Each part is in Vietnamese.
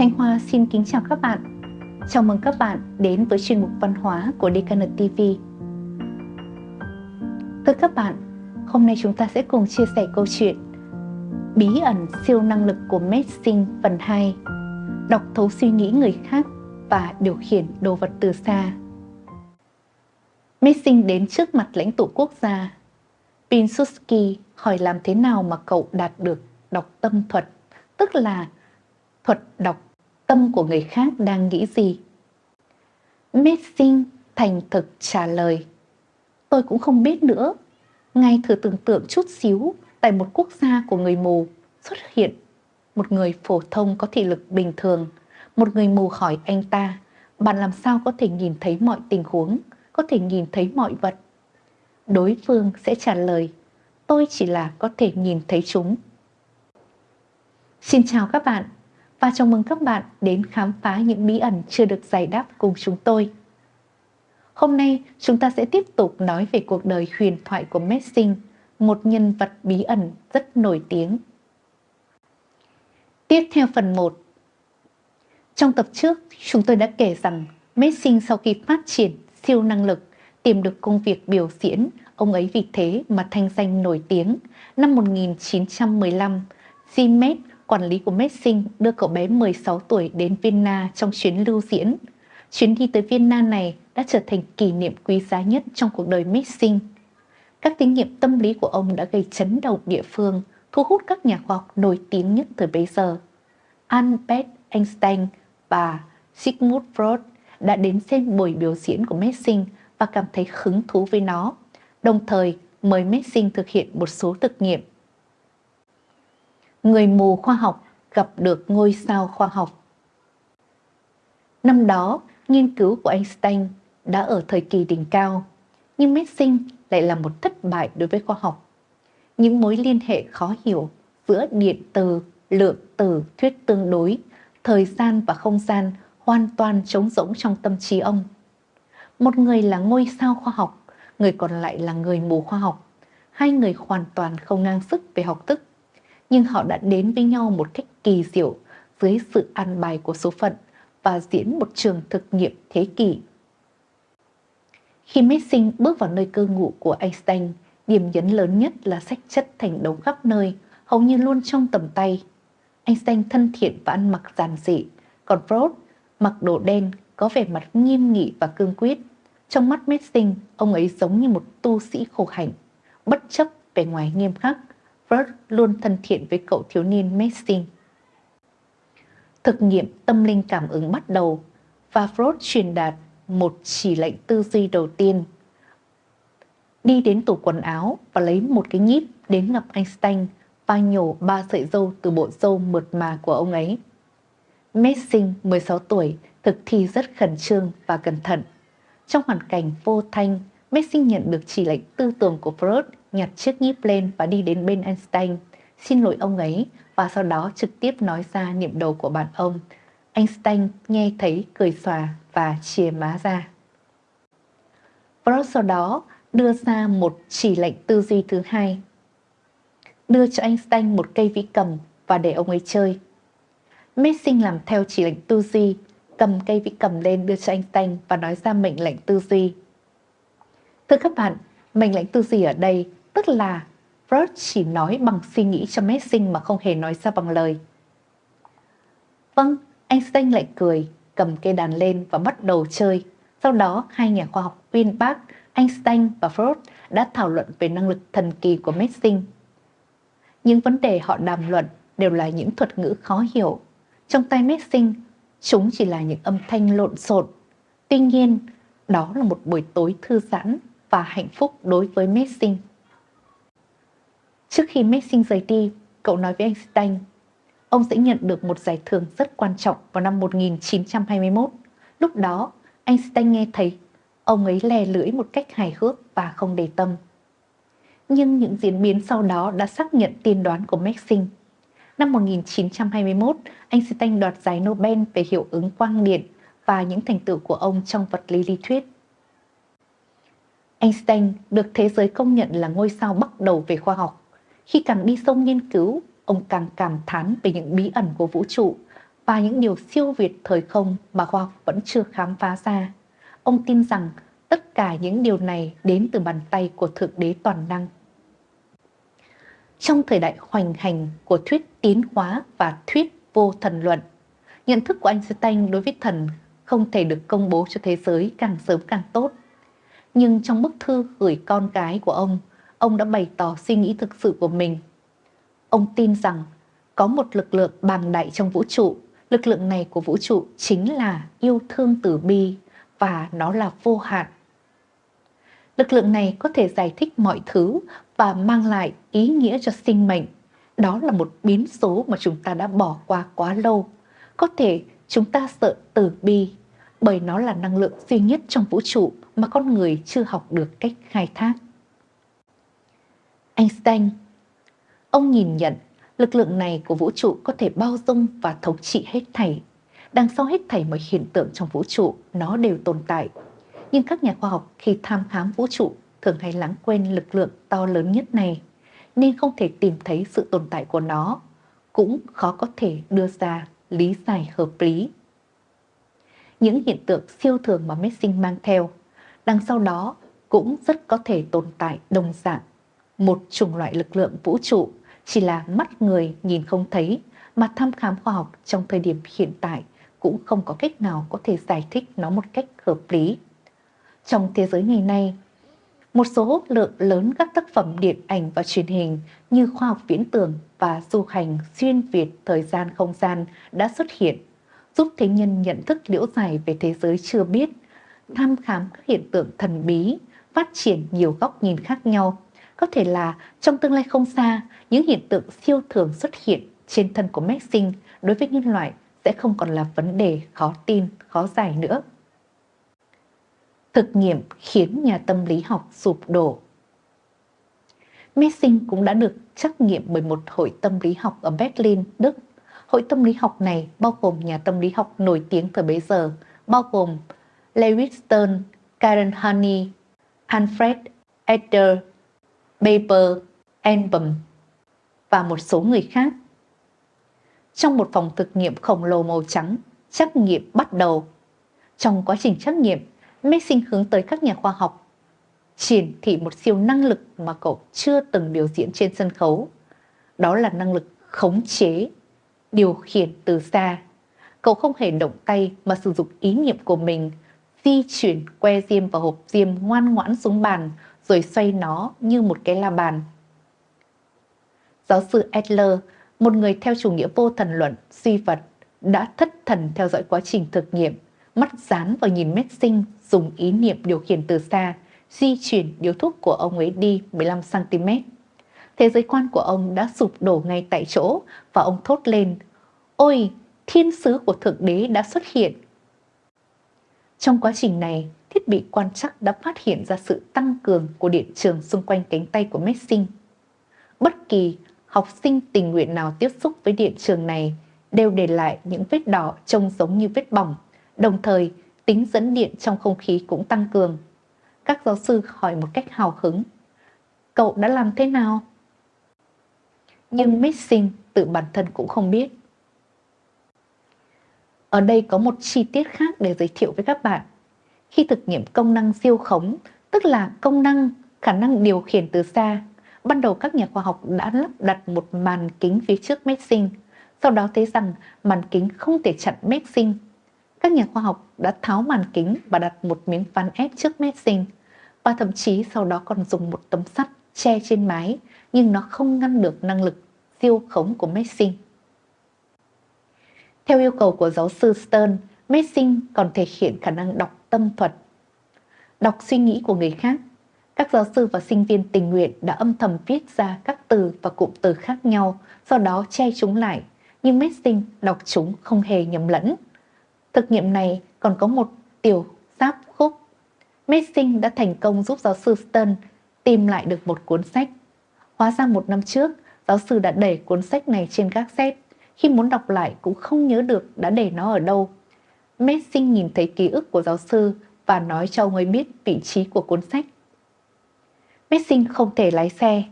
Thanh Hoa xin kính chào các bạn. Chào mừng các bạn đến với chuyên mục văn hóa của DKN TV. Thưa các bạn, hôm nay chúng ta sẽ cùng chia sẻ câu chuyện Bí ẩn siêu năng lực của Messing phần 2 Đọc thấu suy nghĩ người khác và điều khiển đồ vật từ xa Messing đến trước mặt lãnh tụ quốc gia Pinsuski hỏi làm thế nào mà cậu đạt được đọc tâm thuật, tức là thuật đọc tâm của người khác đang nghĩ gì. Messing thành thực trả lời. Tôi cũng không biết nữa. Ngay thử tưởng tượng chút xíu tại một quốc gia của người mù xuất hiện một người phổ thông có thị lực bình thường. Một người mù hỏi anh ta, bạn làm sao có thể nhìn thấy mọi tình huống, có thể nhìn thấy mọi vật? Đối phương sẽ trả lời, tôi chỉ là có thể nhìn thấy chúng. Xin chào các bạn và chào mừng các bạn đến khám phá những bí ẩn chưa được giải đáp cùng chúng tôi. Hôm nay chúng ta sẽ tiếp tục nói về cuộc đời huyền thoại của Messing, một nhân vật bí ẩn rất nổi tiếng. Tiếp theo phần 1 Trong tập trước, chúng tôi đã kể rằng Messing sau khi phát triển siêu năng lực tìm được công việc biểu diễn, ông ấy vì thế mà thanh danh nổi tiếng. Năm 1915, Zimet quản lý của Messing đưa cậu bé 16 tuổi đến Vienna trong chuyến lưu diễn. Chuyến đi tới Vienna này đã trở thành kỷ niệm quý giá nhất trong cuộc đời Messing. Các thí nghiệm tâm lý của ông đã gây chấn động địa phương, thu hút các nhà khoa học nổi tiếng nhất thời bấy giờ. Albert Einstein và Sigmund Freud đã đến xem buổi biểu diễn của Messing và cảm thấy hứng thú với nó, đồng thời mời Messing thực hiện một số thực nghiệm người mù khoa học gặp được ngôi sao khoa học. Năm đó, nghiên cứu của Einstein đã ở thời kỳ đỉnh cao, nhưng Messing lại là một thất bại đối với khoa học. Những mối liên hệ khó hiểu giữa điện từ, lượng tử, thuyết tương đối, thời gian và không gian hoàn toàn trống rỗng trong tâm trí ông. Một người là ngôi sao khoa học, người còn lại là người mù khoa học. Hai người hoàn toàn không ngang sức về học thức nhưng họ đã đến với nhau một cách kỳ diệu dưới sự an bài của số phận và diễn một trường thực nghiệm thế kỷ. Khi Messing bước vào nơi cư ngụ của Einstein, điểm nhấn lớn nhất là sách chất thành đống khắp nơi, hầu như luôn trong tầm tay. Einstein thân thiện và ăn mặc giản dị, còn Freud mặc đồ đen, có vẻ mặt nghiêm nghị và cương quyết. Trong mắt Messing, ông ấy giống như một tu sĩ khổ hạnh, bất chấp vẻ ngoài nghiêm khắc Bert luôn thân thiện với cậu thiếu niên Messing. Thực nghiệm tâm linh cảm ứng bắt đầu và Freud truyền đạt một chỉ lệnh tư duy đầu tiên. Đi đến tủ quần áo và lấy một cái nhíp đến gặp Einstein và nhổ ba sợi dâu từ bộ dâu mượt mà của ông ấy. Messing 16 tuổi thực thi rất khẩn trương và cẩn thận. Trong hoàn cảnh vô thanh, Messing nhận được chỉ lệnh tư tưởng của Freud nhặt chiếc nhíp lên và đi đến bên Einstein, xin lỗi ông ấy và sau đó trực tiếp nói ra niệm đầu của bạn ông. Einstein nghe thấy cười xòa và chìa má ra. Freud sau đó đưa ra một chỉ lệnh tư duy thứ hai. Đưa cho Einstein một cây vĩ cầm và để ông ấy chơi. Messing làm theo chỉ lệnh tư duy, cầm cây vĩ cầm lên đưa cho Einstein và nói ra mệnh lệnh tư duy. Thưa các bạn, mệnh lệnh tư duy ở đây tức là Freud chỉ nói bằng suy nghĩ cho Messing mà không hề nói ra bằng lời. Vâng, Einstein lại cười, cầm cây đàn lên và bắt đầu chơi. Sau đó, hai nhà khoa học Winbach, Einstein và Freud đã thảo luận về năng lực thần kỳ của Messing. Những vấn đề họ đàm luận đều là những thuật ngữ khó hiểu. Trong tay Messing, chúng chỉ là những âm thanh lộn xộn. Tuy nhiên, đó là một buổi tối thư giãn và hạnh phúc đối với Messing. Trước khi Maxing rời đi, cậu nói với Einstein, ông sẽ nhận được một giải thưởng rất quan trọng vào năm 1921. Lúc đó, Einstein nghe thấy ông ấy lè lưỡi một cách hài hước và không để tâm. Nhưng những diễn biến sau đó đã xác nhận tiên đoán của Maxing. Năm 1921, Einstein đoạt giải Nobel về hiệu ứng quang điện và những thành tựu của ông trong vật lý lý thuyết. Einstein được thế giới công nhận là ngôi sao bắt đầu về khoa học khi càng đi sâu nghiên cứu, ông càng cảm thán về những bí ẩn của vũ trụ và những điều siêu việt thời không mà khoa học vẫn chưa khám phá ra. Ông tin rằng tất cả những điều này đến từ bàn tay của Thượng Đế Toàn Năng. Trong thời đại hoành hành của thuyết tiến hóa và thuyết vô thần luận, nhận thức của Einstein đối với thần không thể được công bố cho thế giới càng sớm càng tốt. Nhưng trong bức thư gửi con gái của ông, ông đã bày tỏ suy nghĩ thực sự của mình. Ông tin rằng có một lực lượng bàng đại trong vũ trụ, lực lượng này của vũ trụ chính là yêu thương tử bi và nó là vô hạn. Lực lượng này có thể giải thích mọi thứ và mang lại ý nghĩa cho sinh mệnh. Đó là một biến số mà chúng ta đã bỏ qua quá lâu. Có thể chúng ta sợ tử bi bởi nó là năng lượng duy nhất trong vũ trụ mà con người chưa học được cách khai thác. Einstein Ông nhìn nhận lực lượng này của vũ trụ có thể bao dung và thống trị hết thảy. Đằng sau hết thảy mọi hiện tượng trong vũ trụ, nó đều tồn tại. Nhưng các nhà khoa học khi tham khám vũ trụ thường hay lãng quên lực lượng to lớn nhất này, nên không thể tìm thấy sự tồn tại của nó, cũng khó có thể đưa ra lý giải hợp lý. Những hiện tượng siêu thường mà Messing mang theo, đằng sau đó cũng rất có thể tồn tại đồng dạng một chủng loại lực lượng vũ trụ chỉ là mắt người nhìn không thấy mà thăm khám khoa học trong thời điểm hiện tại cũng không có cách nào có thể giải thích nó một cách hợp lý. Trong thế giới ngày nay, một số lượng lớn các tác phẩm điện ảnh và truyền hình như khoa học viễn tưởng và du hành xuyên Việt thời gian không gian đã xuất hiện, giúp thế nhân nhận thức liễu giải về thế giới chưa biết, thăm khám các hiện tượng thần bí, phát triển nhiều góc nhìn khác nhau có thể là trong tương lai không xa, những hiện tượng siêu thường xuất hiện trên thân của Maxine đối với nhân loại sẽ không còn là vấn đề khó tin, khó giải nữa. Thực nghiệm khiến nhà tâm lý học sụp đổ. Messing cũng đã được trắc nghiệm bởi một hội tâm lý học ở Berlin, Đức. Hội tâm lý học này bao gồm nhà tâm lý học nổi tiếng thời bấy giờ, bao gồm Lewis Stern, Karen Honey, Alfred Adler Paper Album và một số người khác. Trong một phòng thực nghiệm khổng lồ màu trắng, trắc nghiệm bắt đầu. Trong quá trình trắc nghiệm, Mason hướng tới các nhà khoa học triển thị một siêu năng lực mà cậu chưa từng biểu diễn trên sân khấu. Đó là năng lực khống chế, điều khiển từ xa. Cậu không hề động tay mà sử dụng ý niệm của mình, di chuyển que diêm và hộp diêm ngoan ngoãn xuống bàn rồi xoay nó như một cái la bàn. Giáo sư Adler, một người theo chủ nghĩa vô thần luận, suy vật, đã thất thần theo dõi quá trình thực nghiệm, mắt dán vào nhìn Messing dùng ý niệm điều khiển từ xa, di chuyển điếu thuốc của ông ấy đi 15cm. Thế giới quan của ông đã sụp đổ ngay tại chỗ và ông thốt lên, Ôi, thiên sứ của Thượng Đế đã xuất hiện. Trong quá trình này, thiết bị quan trắc đã phát hiện ra sự tăng cường của điện trường xung quanh cánh tay của Messing. Bất kỳ học sinh tình nguyện nào tiếp xúc với điện trường này đều để lại những vết đỏ trông giống như vết bỏng, đồng thời tính dẫn điện trong không khí cũng tăng cường. Các giáo sư hỏi một cách hào hứng, cậu đã làm thế nào? Nhưng Messing tự bản thân cũng không biết. Ở đây có một chi tiết khác để giới thiệu với các bạn khi thực nghiệm công năng siêu khống, tức là công năng khả năng điều khiển từ xa. Ban đầu các nhà khoa học đã lắp đặt một màn kính phía trước Messing, sau đó thấy rằng màn kính không thể chặn Messing. Các nhà khoa học đã tháo màn kính và đặt một miếng ván ép trước Messing, và thậm chí sau đó còn dùng một tấm sắt che trên mái, nhưng nó không ngăn được năng lực siêu khống của Messing. Theo yêu cầu của giáo sư Stern, Messing còn thể hiện khả năng đọc tâm thuật. Đọc suy nghĩ của người khác, các giáo sư và sinh viên tình nguyện đã âm thầm viết ra các từ và cụm từ khác nhau, sau đó che chúng lại, nhưng Messing đọc chúng không hề nhầm lẫn. Thực nghiệm này còn có một tiểu giáp khúc. Messing đã thành công giúp giáo sư Stern tìm lại được một cuốn sách. Hóa ra một năm trước, giáo sư đã để cuốn sách này trên các xếp. Khi muốn đọc lại cũng không nhớ được đã để nó ở đâu Messing nhìn thấy ký ức của giáo sư và nói cho ông ấy biết vị trí của cuốn sách. Messing không thể lái xe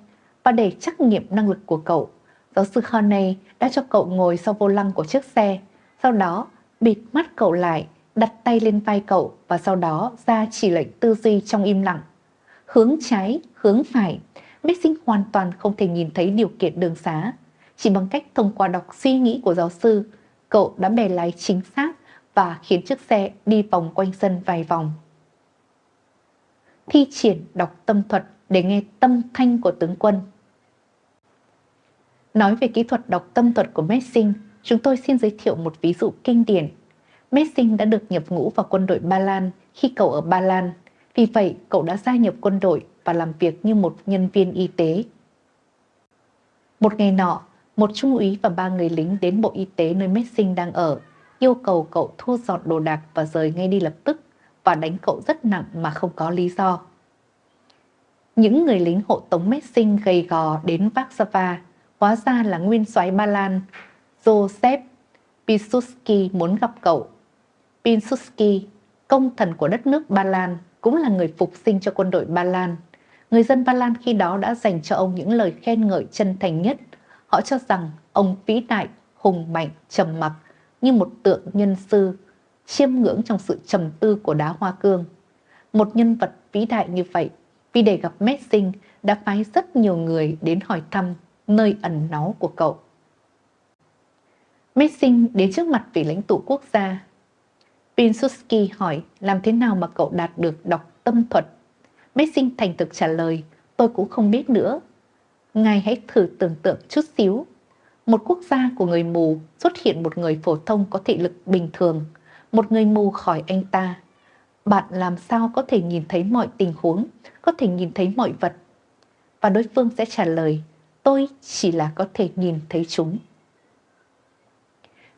và để trắc nghiệm năng lực của cậu, giáo sư Honey đã cho cậu ngồi sau vô lăng của chiếc xe sau đó bịt mắt cậu lại, đặt tay lên vai cậu và sau đó ra chỉ lệnh tư duy trong im lặng. Hướng trái, hướng phải, Messing hoàn toàn không thể nhìn thấy điều kiện đường xá. Chỉ bằng cách thông qua đọc suy nghĩ của giáo sư, cậu đã bè lái chính xác và khiến chiếc xe đi vòng quanh sân vài vòng. Thi triển đọc tâm thuật để nghe tâm thanh của tướng quân. Nói về kỹ thuật đọc tâm thuật của Messing, chúng tôi xin giới thiệu một ví dụ kinh điển. Messing đã được nhập ngũ vào quân đội Ba Lan khi cậu ở Ba Lan. Vì vậy, cậu đã gia nhập quân đội và làm việc như một nhân viên y tế. Một ngày nọ, một trung úy và ba người lính đến bộ y tế nơi Messing đang ở, yêu cầu cậu thu dọn đồ đạc và rời ngay đi lập tức và đánh cậu rất nặng mà không có lý do. Những người lính hộ tống Messing gầy gò đến Warsaw, hóa ra là nguyên soái Ba Lan Joseph Piłsudski muốn gặp cậu. Piłsudski, công thần của đất nước Ba Lan, cũng là người phục sinh cho quân đội Ba Lan. Người dân Ba Lan khi đó đã dành cho ông những lời khen ngợi chân thành nhất. Họ cho rằng ông vĩ đại, hùng mạnh, trầm mặc như một tượng nhân sư, chiêm ngưỡng trong sự trầm tư của đá hoa cương. Một nhân vật vĩ đại như vậy, vì để gặp Messing đã phái rất nhiều người đến hỏi thăm nơi ẩn náu của cậu. Messing đến trước mặt vị lãnh tụ quốc gia. Pinsuski hỏi làm thế nào mà cậu đạt được đọc tâm thuật Messing thành thực trả lời, tôi cũng không biết nữa. Ngài hãy thử tưởng tượng chút xíu. Một quốc gia của người mù xuất hiện một người phổ thông có thị lực bình thường, một người mù khỏi anh ta. Bạn làm sao có thể nhìn thấy mọi tình huống, có thể nhìn thấy mọi vật? Và đối phương sẽ trả lời, tôi chỉ là có thể nhìn thấy chúng.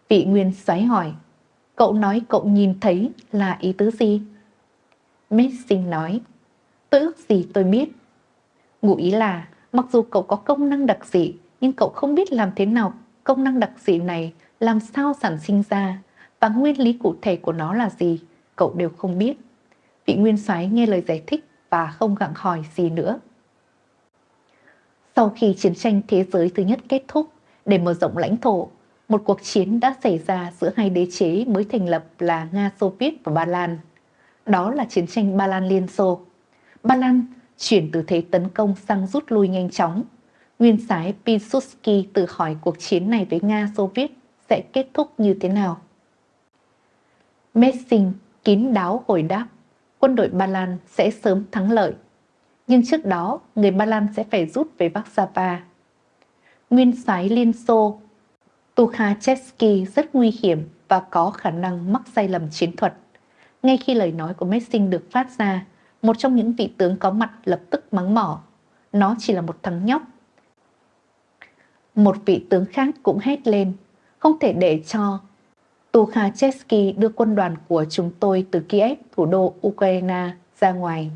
Vị nguyên xoáy hỏi, cậu nói cậu nhìn thấy là ý tứ gì? Messing nói, Tôi ước gì tôi biết. Ngụ ý là, mặc dù cậu có công năng đặc dị, nhưng cậu không biết làm thế nào công năng đặc dị này làm sao sản sinh ra và nguyên lý cụ thể của nó là gì, cậu đều không biết. Vị nguyên soái nghe lời giải thích và không gặng hỏi gì nữa. Sau khi chiến tranh thế giới thứ nhất kết thúc, để mở rộng lãnh thổ, một cuộc chiến đã xảy ra giữa hai đế chế mới thành lập là Nga Xô Viết và Ba Lan. Đó là chiến tranh Ba Lan Liên Xô. Ba Lan chuyển từ thế tấn công sang rút lui nhanh chóng. Nguyên sái Pilsudski tự hỏi cuộc chiến này với Nga Xô Viết sẽ kết thúc như thế nào. Messing kín đáo hồi đáp quân đội Ba Lan sẽ sớm thắng lợi. Nhưng trước đó, người Ba Lan sẽ phải rút về Warsaw. Nguyên soái Liên Xô Tukhachevsky rất nguy hiểm và có khả năng mắc sai lầm chiến thuật. Ngay khi lời nói của Messing được phát ra, một trong những vị tướng có mặt lập tức mắng mỏ. Nó chỉ là một thằng nhóc. Một vị tướng khác cũng hét lên. Không thể để cho Tukhachevsky đưa quân đoàn của chúng tôi từ Kiev, thủ đô Ukraine, ra ngoài.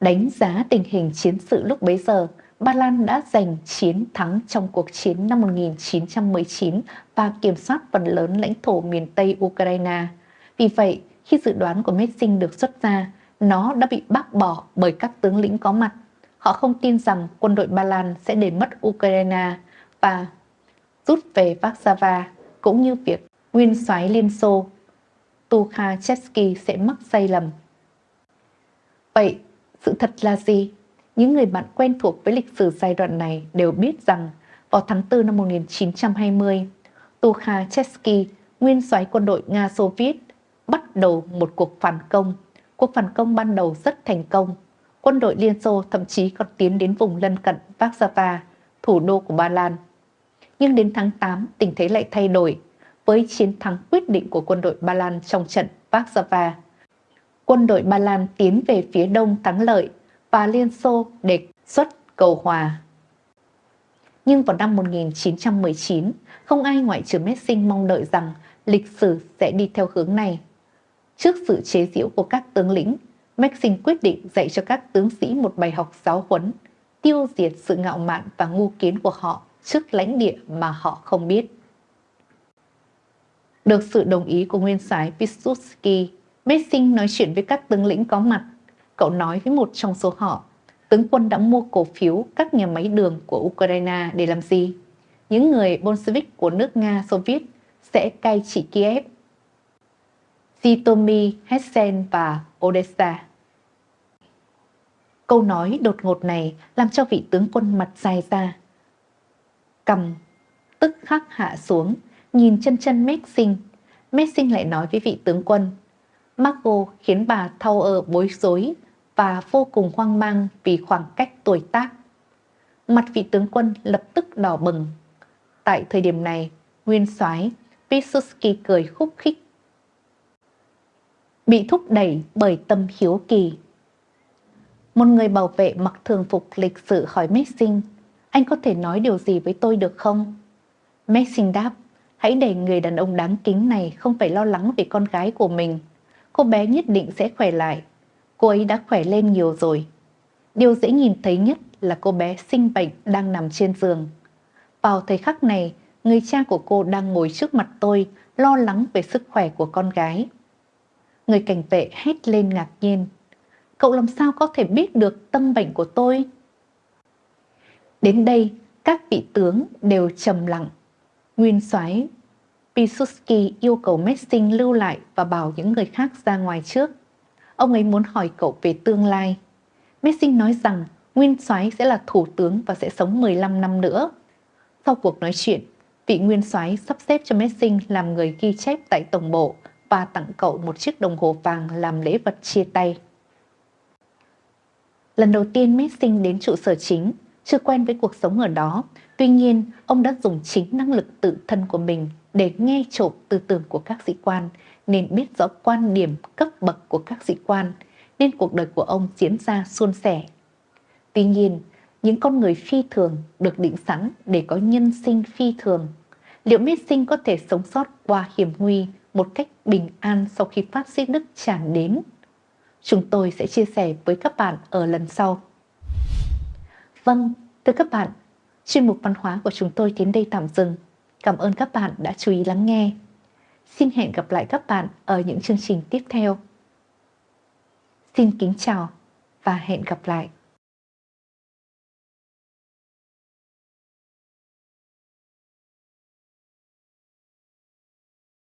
Đánh giá tình hình chiến sự lúc bấy giờ, Ba Lan đã giành chiến thắng trong cuộc chiến năm 1919 và kiểm soát phần lớn lãnh thổ miền Tây Ukraine. Vì vậy, khi dự đoán của Messing được xuất ra, nó đã bị bác bỏ bởi các tướng lĩnh có mặt. Họ không tin rằng quân đội Ba Lan sẽ để mất Ukraine và rút về Warsaw, cũng như việc nguyên soái Liên Xô Tukhachevsky sẽ mắc sai lầm. Vậy, sự thật là gì? Những người bạn quen thuộc với lịch sử giai đoạn này đều biết rằng vào tháng 4 năm 1920, Tukhachevsky, nguyên soái quân đội Nga Xô Viết, bắt đầu một cuộc phản công. Cuộc phản công ban đầu rất thành công. Quân đội Liên Xô thậm chí còn tiến đến vùng lân cận Warsaw, thủ đô của Ba Lan. Nhưng đến tháng 8, tình thế lại thay đổi với chiến thắng quyết định của quân đội Ba Lan trong trận Warsaw. Quân đội Ba Lan tiến về phía đông thắng lợi và Liên Xô đề xuất cầu hòa. Nhưng vào năm 1919, không ai ngoại trừ Messing mong đợi rằng lịch sử sẽ đi theo hướng này. Trước sự chế giễu của các tướng lĩnh, Maxim quyết định dạy cho các tướng sĩ một bài học giáo huấn, tiêu diệt sự ngạo mạn và ngu kiến của họ trước lãnh địa mà họ không biết. Được sự đồng ý của nguyên soái Piłsudski, Maxim nói chuyện với các tướng lĩnh có mặt. Cậu nói với một trong số họ, tướng quân đã mua cổ phiếu các nhà máy đường của Ukraine để làm gì? Những người Bolshevik của nước Nga Xô Viết sẽ cai trị Kiev. Sitomi, Hessen và Odessa. Câu nói đột ngột này làm cho vị tướng quân mặt dài ra. Cầm, tức khắc hạ xuống, nhìn chân chân Messing. Messing lại nói với vị tướng quân. Marco khiến bà thao ở bối rối và vô cùng hoang mang vì khoảng cách tuổi tác. Mặt vị tướng quân lập tức đỏ bừng. Tại thời điểm này, nguyên soái Pilsudski cười khúc khích. Bị thúc đẩy bởi tâm hiếu kỳ. Một người bảo vệ mặc thường phục lịch sự hỏi Messing, anh có thể nói điều gì với tôi được không? Messing đáp, hãy để người đàn ông đáng kính này không phải lo lắng về con gái của mình. Cô bé nhất định sẽ khỏe lại. Cô ấy đã khỏe lên nhiều rồi. Điều dễ nhìn thấy nhất là cô bé sinh bệnh đang nằm trên giường. Vào thời khắc này, người cha của cô đang ngồi trước mặt tôi, lo lắng về sức khỏe của con gái. Người cảnh vệ hét lên ngạc nhiên. Cậu làm sao có thể biết được tâm bệnh của tôi? Đến đây, các vị tướng đều trầm lặng. Nguyên soái Pisuski yêu cầu Messing lưu lại và bảo những người khác ra ngoài trước. Ông ấy muốn hỏi cậu về tương lai. Messing nói rằng Nguyên soái sẽ là thủ tướng và sẽ sống 15 năm nữa. Sau cuộc nói chuyện, vị nguyên soái sắp xếp cho Messing làm người ghi chép tại tổng bộ và tặng cậu một chiếc đồng hồ vàng làm lễ vật chia tay. Lần đầu tiên Messing đến trụ sở chính, chưa quen với cuộc sống ở đó, tuy nhiên ông đã dùng chính năng lực tự thân của mình để nghe trộm tư tưởng của các sĩ quan, nên biết rõ quan điểm cấp bậc của các sĩ quan, nên cuộc đời của ông diễn ra suôn sẻ. Tuy nhiên, những con người phi thường được định sẵn để có nhân sinh phi thường. Liệu Messing có thể sống sót qua hiểm nguy một cách bình an sau khi phát xít Đức tràn đến? Chúng tôi sẽ chia sẻ với các bạn ở lần sau. Vâng, thưa các bạn, chuyên mục văn hóa của chúng tôi đến đây tạm dừng. Cảm ơn các bạn đã chú ý lắng nghe. Xin hẹn gặp lại các bạn ở những chương trình tiếp theo. Xin kính chào và hẹn gặp lại.